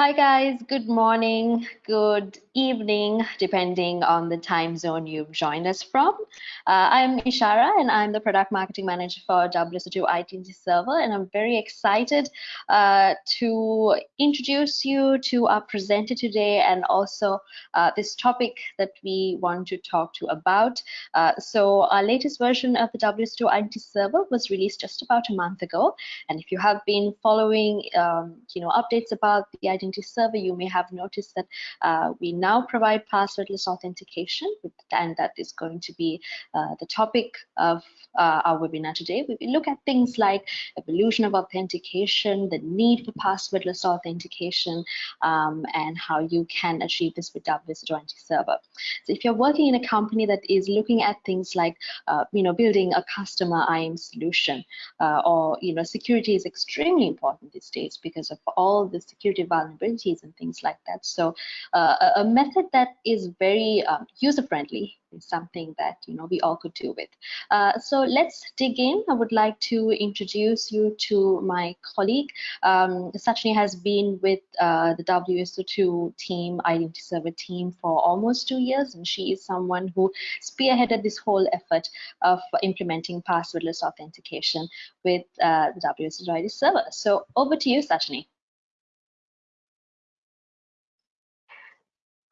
Hi guys, good morning, good evening, depending on the time zone you've joined us from. Uh, I'm Ishara and I'm the product marketing manager for WSO2 Identity server and I'm very excited uh, to introduce you to our presenter today and also uh, this topic that we want to talk to about. Uh, so our latest version of the WSO2 Identity server was released just about a month ago and if you have been following um, you know updates about the Server, you may have noticed that uh, we now provide passwordless authentication, and that is going to be uh, the topic of uh, our webinar today. We will look at things like evolution of authentication, the need for passwordless authentication, um, and how you can achieve this with WSO2 server. So if you're working in a company that is looking at things like, uh, you know, building a customer IAM solution, uh, or, you know, security is extremely important these days because of all the security vulnerabilities vulnerabilities and things like that. So uh, a, method that is very um, user friendly is something that you know we all could do with. Uh, so let's dig in. I would like to introduce you to my colleague. Um, Sachini has been with uh, the WSO2 team, Identity Server team for almost two years, and she is someone who spearheaded this whole effort of implementing passwordless authentication with uh, the WSO2 Identity Server. So over to you, Sachini.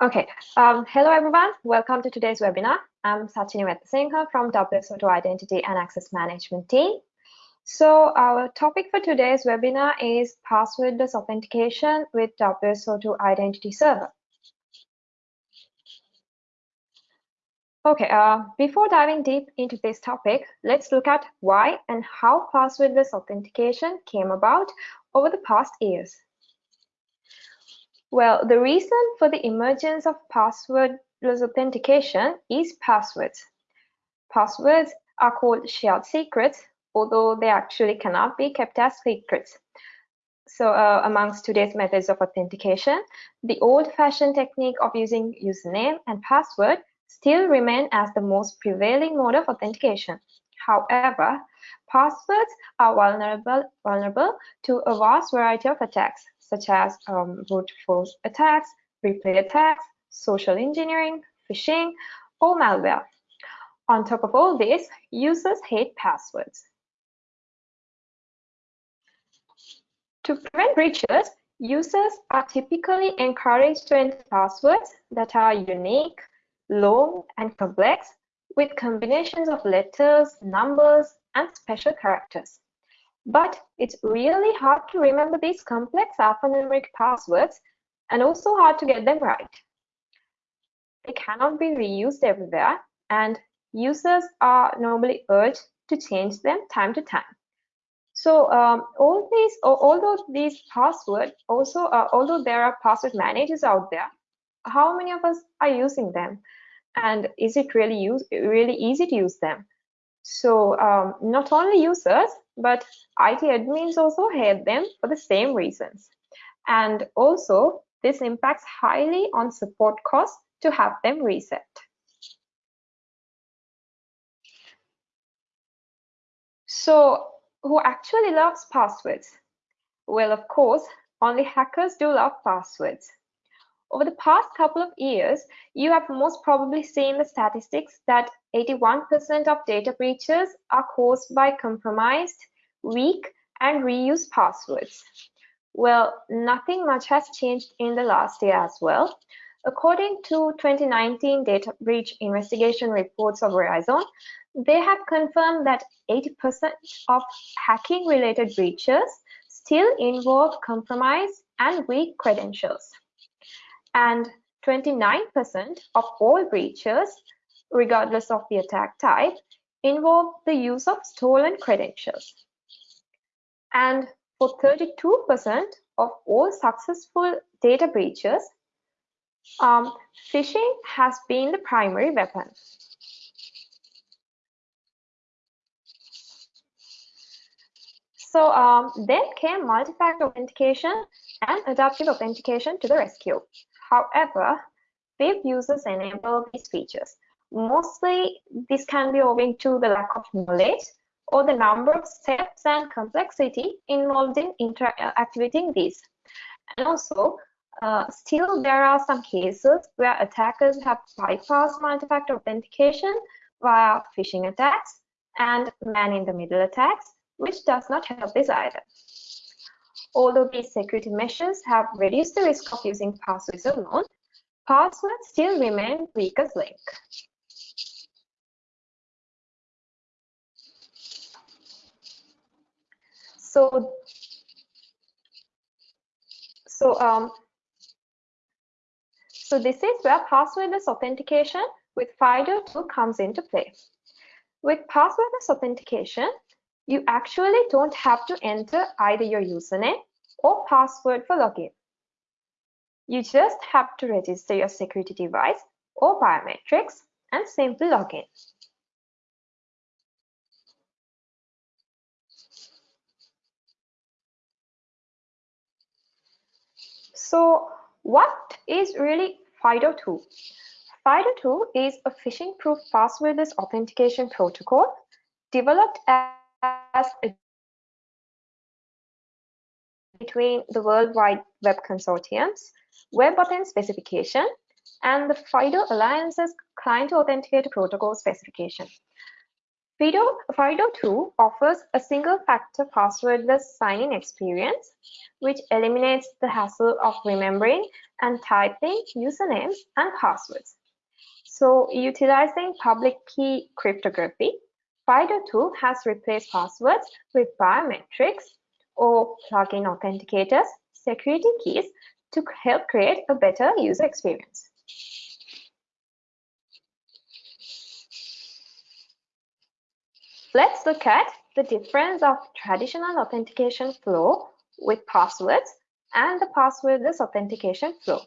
Okay, um, hello everyone. Welcome to today's webinar. I'm Sachini Wetasinghe from WSO2 Identity and Access Management team. So our topic for today's webinar is passwordless authentication with WSO2 Identity Server. Okay, uh, before diving deep into this topic, let's look at why and how passwordless authentication came about over the past years. Well, the reason for the emergence of passwordless authentication is passwords. Passwords are called shared secrets, although they actually cannot be kept as secrets. So uh, amongst today's methods of authentication, the old-fashioned technique of using username and password still remain as the most prevailing mode of authentication. However, passwords are vulnerable, vulnerable to a vast variety of attacks, such as um, brute force attacks, replay attacks, social engineering, phishing, or malware. On top of all this, users hate passwords. To prevent breaches, users are typically encouraged to enter passwords that are unique, long, and complex with combinations of letters, numbers, and special characters. But it's really hard to remember these complex alphanumeric passwords and also hard to get them right. They cannot be reused everywhere and users are normally urged to change them time to time. So um, all these, although these passwords also, uh, although there are password managers out there, how many of us are using them? And is it really use, really easy to use them? So um, not only users, but IT admins also hate them for the same reasons. And also, this impacts highly on support costs to have them reset. So who actually loves passwords? Well, of course, only hackers do love passwords. Over the past couple of years, you have most probably seen the statistics that 81% of data breaches are caused by compromised, weak, and reused passwords. Well, nothing much has changed in the last year as well. According to 2019 data breach investigation reports of Verizon, they have confirmed that 80% of hacking related breaches still involve compromised and weak credentials and 29% of all breaches, regardless of the attack type, involve the use of stolen credentials. And for 32% of all successful data breaches, um, phishing has been the primary weapon. So um, then came multi-factor authentication and adaptive authentication to the rescue. However, web users enable these features. Mostly, this can be owing to the lack of knowledge or the number of steps and complexity involved in interactivating these. And also, uh, still there are some cases where attackers have bypassed multi-factor authentication via phishing attacks and man-in-the-middle attacks, which does not help this either. Although these security measures have reduced the risk of using passwords alone, passwords still remain weakest link. So, so um, so this is where passwordless authentication with FIDO2 comes into play. With passwordless authentication, you actually don't have to enter either your username or password for login. You just have to register your security device or biometrics and simply log in. So what is really FIDO2? FIDO2 is a phishing-proof passwordless authentication protocol developed as a between the World Wide Web Consortium's Web WebAuthn specification and the FIDO Alliance's Client Authenticator Protocol specification. FIDO, FIDO2 offers a single-factor passwordless sign-in experience, which eliminates the hassle of remembering and typing usernames and passwords. So utilizing public key cryptography, FIDO2 has replaced passwords with biometrics or plugin authenticators, security keys to help create a better user experience. Let's look at the difference of traditional authentication flow with passwords and the passwordless authentication flow.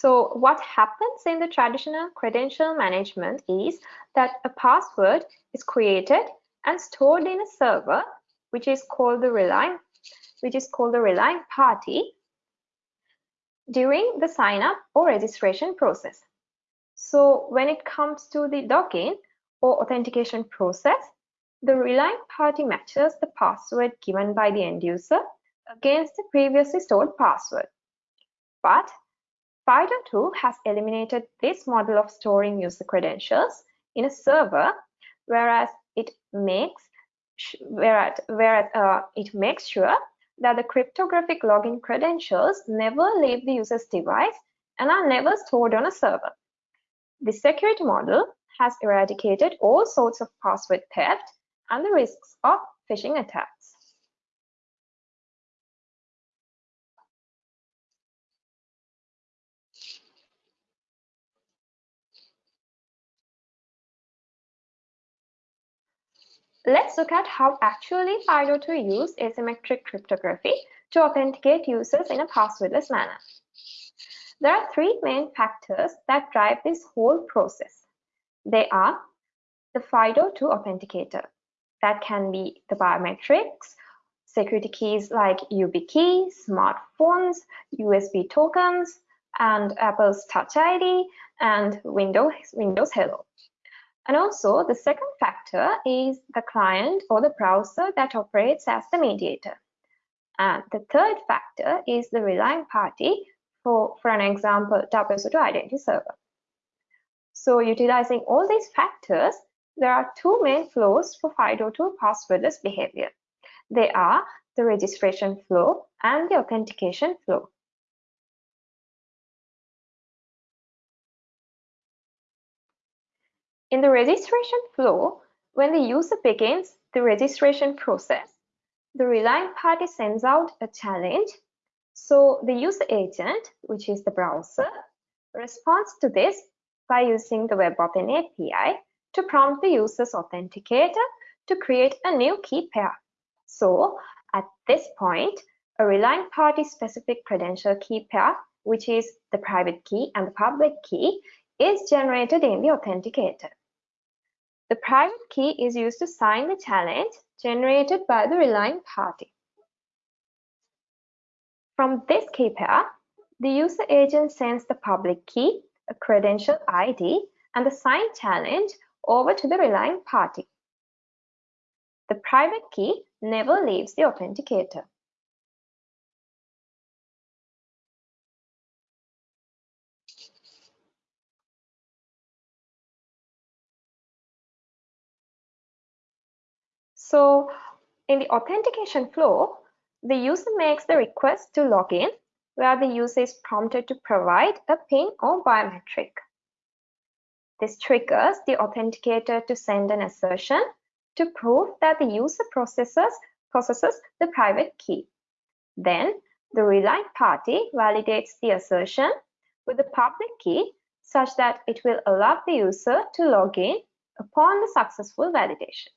So what happens in the traditional credential management is that a password is created and stored in a server, which is called the relying, which is called the relying party during the sign up or registration process. So when it comes to the login or authentication process, the relying party matches the password given by the end user against the previously stored password. But FIDO2 has eliminated this model of storing user credentials in a server, whereas it makes whereas, whereas uh, it makes sure that the cryptographic login credentials never leave the user's device and are never stored on a server. The security model has eradicated all sorts of password theft and the risks of phishing attacks. Let's look at how actually FIDO2 use asymmetric cryptography to authenticate users in a passwordless manner. There are three main factors that drive this whole process. They are the FIDO2 authenticator. That can be the biometrics, security keys like YubiKey, smartphones, USB tokens, and Apple's Touch ID, and Windows, Windows Hello. And also the second factor is the client or the browser that operates as the mediator. And the third factor is the relying party for, for an example, WSO2 identity server. So utilizing all these factors, there are two main flows for FIDO2 passwordless behavior. They are the registration flow and the authentication flow. In the registration flow, when the user begins the registration process, the relying party sends out a challenge. So the user agent, which is the browser, responds to this by using the WebAuthn API to prompt the user's authenticator to create a new key pair. So at this point, a relying party specific credential key pair, which is the private key and the public key, is generated in the authenticator. The private key is used to sign the challenge generated by the relying party. From this key pair, the user agent sends the public key, a credential ID, and the signed challenge over to the relying party. The private key never leaves the authenticator. So in the authentication flow, the user makes the request to log in where the user is prompted to provide a PIN or biometric. This triggers the authenticator to send an assertion to prove that the user processes, processes the private key. Then the reliant party validates the assertion with the public key such that it will allow the user to log in upon the successful validation.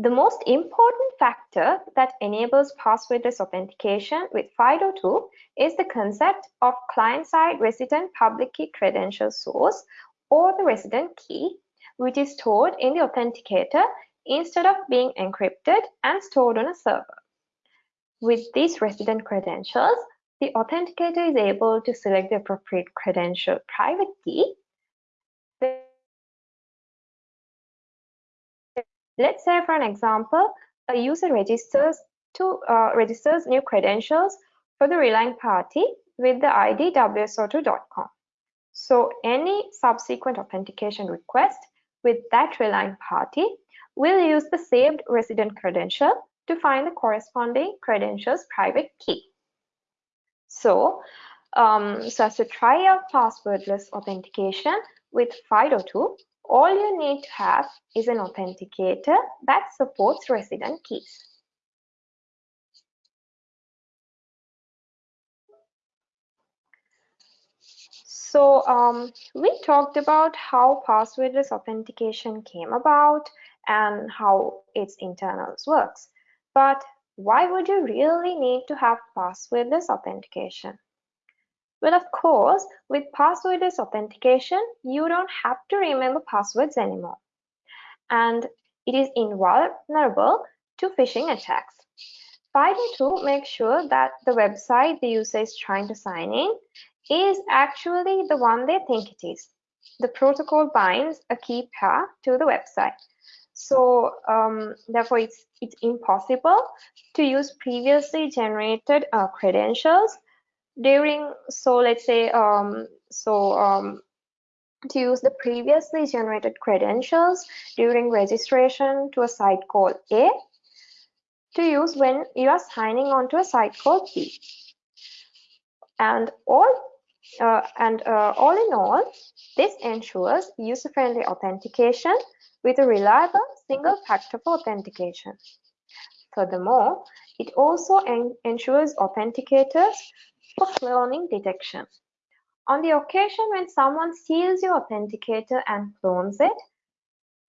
The most important factor that enables passwordless authentication with FIDO2 is the concept of client-side resident public key credential source or the resident key, which is stored in the authenticator instead of being encrypted and stored on a server. With these resident credentials, the authenticator is able to select the appropriate credential private key Let's say, for an example, a user registers to uh, registers new credentials for the relying party with the ID wso2.com. So any subsequent authentication request with that relying party will use the saved resident credential to find the corresponding credential's private key. So, um, so as to try out passwordless authentication with FIDO2, all you need to have is an authenticator that supports resident keys. So um, we talked about how passwordless authentication came about and how its internals works. But why would you really need to have passwordless authentication? Well, of course, with passwordless authentication, you don't have to remember passwords anymore. And it is invulnerable to phishing attacks. FIDO2 makes sure that the website the user is trying to sign in is actually the one they think it is. The protocol binds a key pair to the website. So um, therefore, it's, it's impossible to use previously generated uh, credentials during so let's say um, so um, to use the previously generated credentials during registration to a site called A to use when you are signing on to a site called B. And all uh, and uh, all in all, this ensures user-friendly authentication with a reliable single factor for authentication. Furthermore, it also en ensures authenticators for cloning detection. On the occasion when someone steals your authenticator and clones it,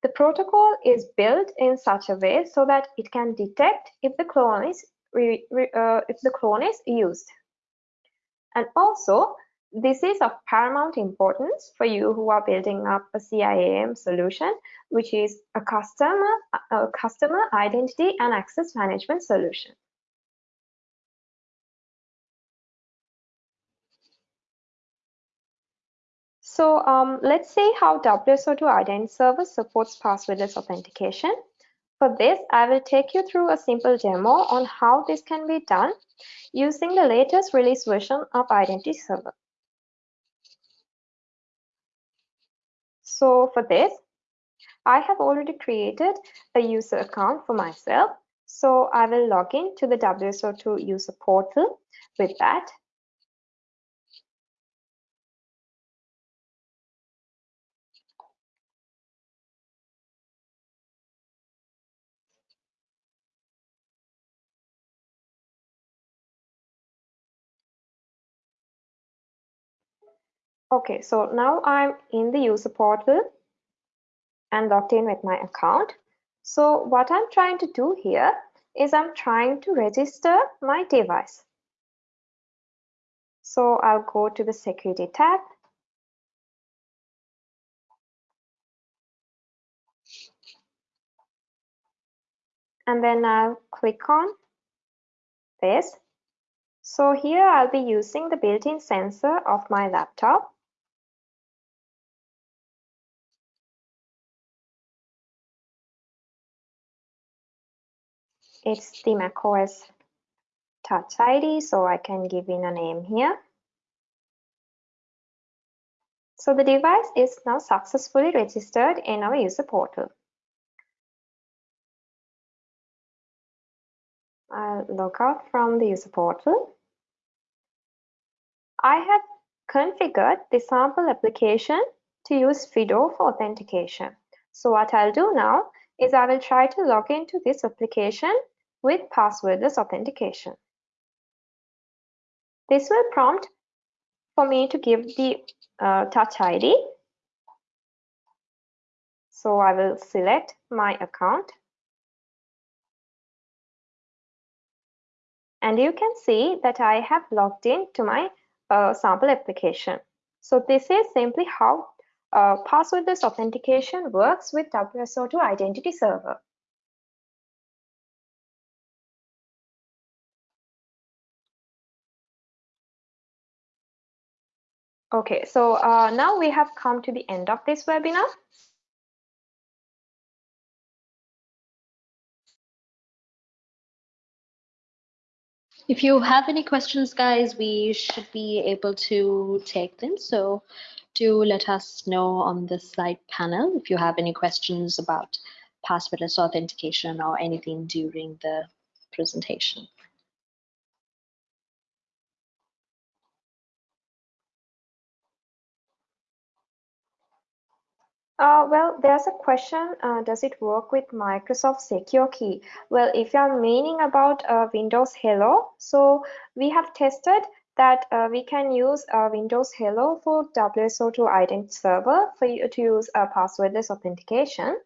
the protocol is built in such a way so that it can detect if the clone is uh, if the clone is used. And also, this is of paramount importance for you who are building up a CIAM solution, which is a customer, a customer identity and access management solution. So um, let's see how WSO2 Identity Server supports passwordless authentication. For this, I will take you through a simple demo on how this can be done using the latest release version of Identity Server. So for this, I have already created a user account for myself. So I will log in to the WSO2 user portal with that. Okay, so now I'm in the user portal and logged in with my account. So what I'm trying to do here is I'm trying to register my device. So I'll go to the security tab. And then I'll click on this. So here I'll be using the built-in sensor of my laptop. It's the macOS Touch ID, so I can give in a name here. So the device is now successfully registered in our user portal. I'll log out from the user portal. I have configured the sample application to use FIDO for authentication. So what I'll do now is I will try to log into this application with passwordless authentication. This will prompt for me to give the uh, touch ID. So I will select my account. And you can see that I have logged in to my uh, sample application. So this is simply how uh, passwordless authentication works with WSO2 Identity Server. Okay, so uh, now we have come to the end of this webinar. If you have any questions, guys, we should be able to take them. So do let us know on the slide panel if you have any questions about passwordless authentication or anything during the presentation. Uh, well, there's a question, uh, does it work with Microsoft Secure Key? Well, if you're meaning about uh, Windows Hello, so we have tested that uh, we can use uh, Windows Hello for WSO2 Identity Server for you to use a passwordless authentication.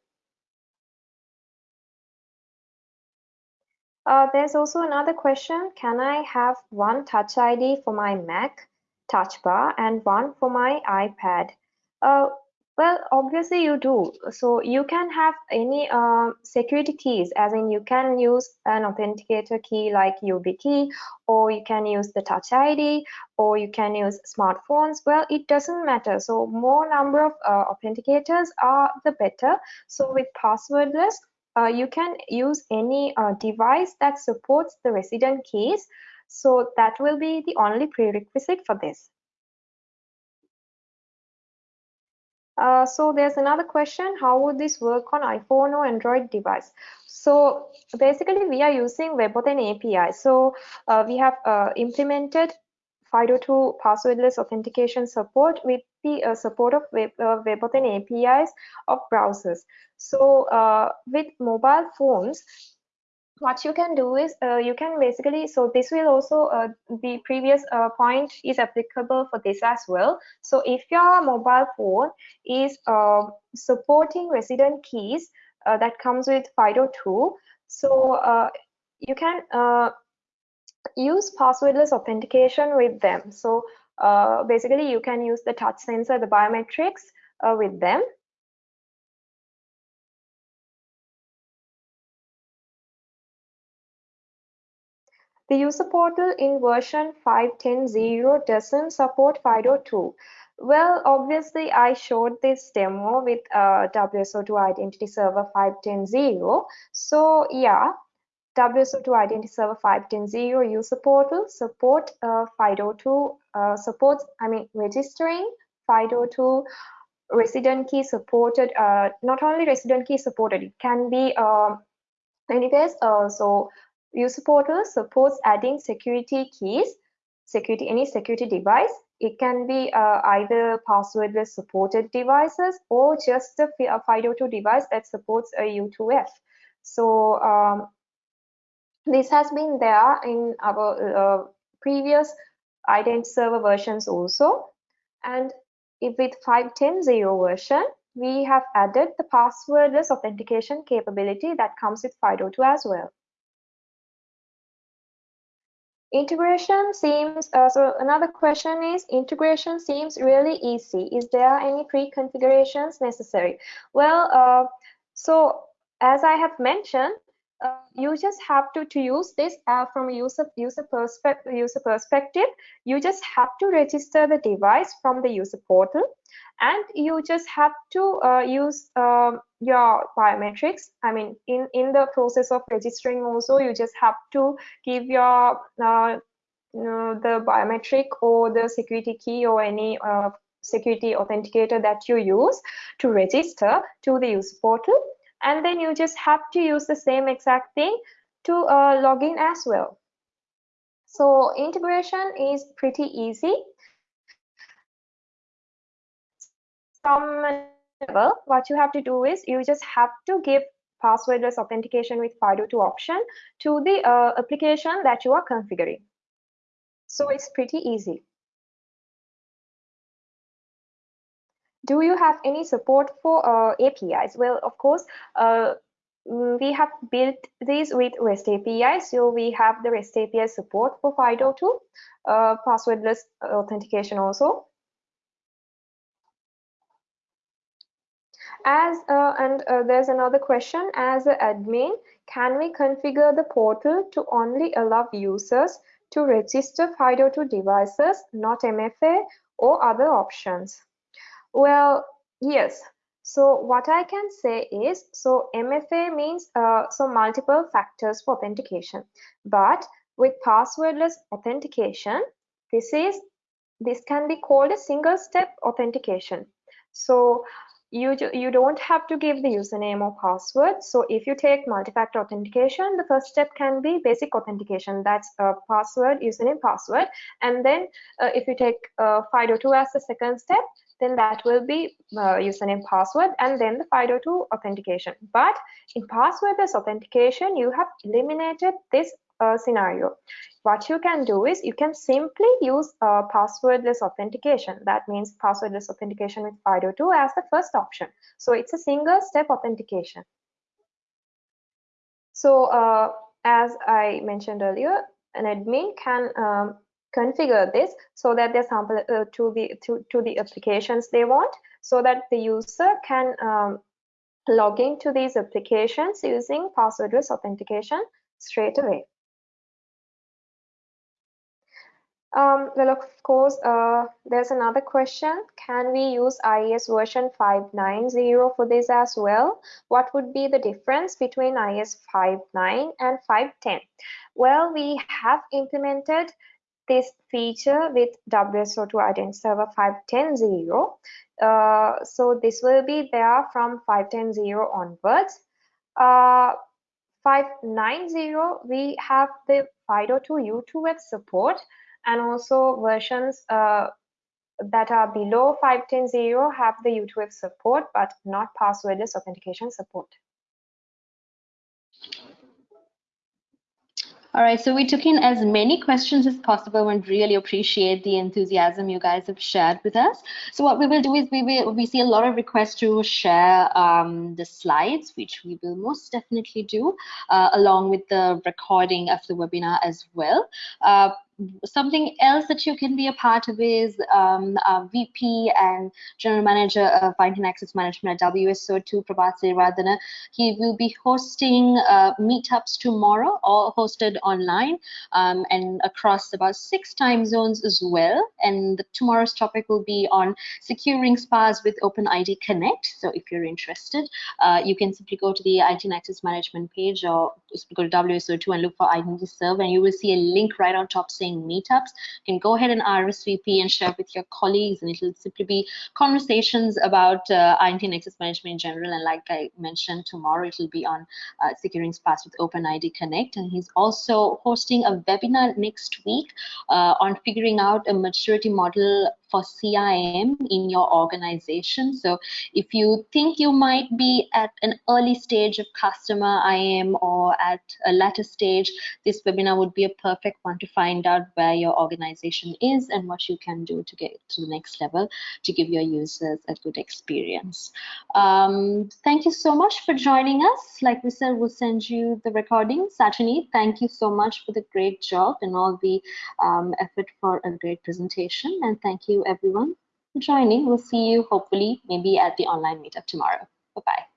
Uh, there's also another question, can I have one Touch ID for my Mac Touch Bar and one for my iPad? Well, obviously you do. So you can have any uh, security keys, as in you can use an authenticator key like YubiKey, or you can use the Touch ID, or you can use smartphones. Well, it doesn't matter. So more number of uh, authenticators are the better. So with passwordless, uh, you can use any uh, device that supports the resident keys. So that will be the only prerequisite for this. Uh, so there's another question, how would this work on iPhone or Android device? So basically we are using WebAuthn API. So uh, we have uh, implemented FIDO2 passwordless authentication support with the uh, support of Web, uh, WebAuthn APIs of browsers. So with mobile phones, what you can do is uh, you can basically so this will also uh, the previous uh, point is applicable for this as well. So if your mobile phone is uh, supporting resident keys uh, that comes with FIDO2 so uh, you can use passwordless authentication with them. So basically you can use the touch sensor the biometrics with them The user portal in version 5.10.0 doesn't support FIDO2. Well, obviously, I showed this demo with uh, WSO2 Identity Server 5.10.0. So yeah, WSO2 Identity Server 5.10.0 user portal support uh, FIDO2 uh, supports, I mean, registering FIDO2 resident key supported, uh, not only resident key supported, it can be uh, anyways, uh, so user portal supports adding security keys, security any security device. It can be uh, either passwordless supported devices or just a FIDO2 device that supports a U2F. So um, this has been there in our uh, previous ident server versions also. And if with 5.10.0 version, we have added the passwordless authentication capability that comes with FIDO2 as well. Integration seems, uh, so another question is, integration seems really easy. Is there any pre-configurations necessary? Well, uh, so as I have mentioned, you just have to to use this uh, from a user user perspective user perspective you just have to register the device from the user portal and you just have to uh, use um, your biometrics. I mean in in the process of registering also you just have to give your uh, the biometric or the security key or any uh, security authenticator that you use to register to the user portal and then you just have to use the same exact thing to uh, log in as well. So integration is pretty easy. From level what you have to do is you just have to give passwordless authentication with FIDO2 option to the uh, application that you are configuring. So it's pretty easy do you have any support for uh, APIs? Well, of course, uh, mm, we have built these with REST APIs. So we have the REST API support for FIDO2, uh, passwordless authentication also. As uh, and uh, there's another question, as an admin, can we configure the portal to only allow users to register FIDO2 devices, not MFA or other options? Well, yes. So what I can say is, so MFA means uh, so multiple factors for authentication. But with passwordless authentication, this is this can be called a single step authentication. So you you don't have to give the username or password so if you take multi-factor authentication the first step can be basic authentication that's a password username password and then uh, if you take uh, FIDO2 as the second step then that will be uh, username password and then the FIDO2 authentication. But in passwordless authentication, you have eliminated this uh, scenario. What you can do is you can simply use uh, passwordless authentication. That means passwordless authentication with FIDO2 as the first option. So it's a single step authentication. So uh, as I mentioned earlier, an admin can um, configure this so that they sample uh, to the to, to the applications they want so that the user can um, log into these applications using passwordless authentication straight away. Um, well, of course, uh, there's another question. Can we use IIS version 590 for this as well? What would be the difference between IIS 5.9 and 5.10? Well, we have implemented this feature with WSO2 Identity Server 5.10.0. Uh, so this will be there from 5.10.0 onwards. Uh, 5.9.0, we have the FIDO2 U2F support and also versions uh, that are below 5.10.0 have the U2F support, but not passwordless authentication support. All right, so we took in as many questions as possible and really appreciate the enthusiasm you guys have shared with us. So what we will do is we will we see a lot of requests to share um, the slides, which we will most definitely do, uh, along with the recording of the webinar as well. Uh, something else that you can be a part of is um, VP and General Manager of Identity Access Management at WSO2, Prabath Siriwardena. He will be hosting uh, meetups tomorrow, all hosted online um, and across about six time zones as well. And the, tomorrow's topic will be on securing SPAs with OpenID Connect. So if you're interested, uh, you can simply go to the Identity and Access Management page or go to WSO2 and look for Identity Serve and you will see a link right on top saying meetups. You can go ahead and RSVP and share with your colleagues, and it'll simply be conversations about uh, identity and access management in general. And like I mentioned, tomorrow it'll be on uh, securing SPAs with OpenID Connect. And he's also hosting a webinar next week uh, on figuring out a maturity model for CIAM in your organization. So if you think you might be at an early stage of customer IAM or at a later stage, this webinar would be a perfect one to find out where your organization is and what you can do to get to the next level to give your users a good experience. Um, thank you so much for joining us. Like we said, we'll send you the recording. Sachini, thank you so much for the great job and all the um, effort for a great presentation. And thank everyone for joining. We'll see you hopefully maybe at the online meetup tomorrow. Bye-bye.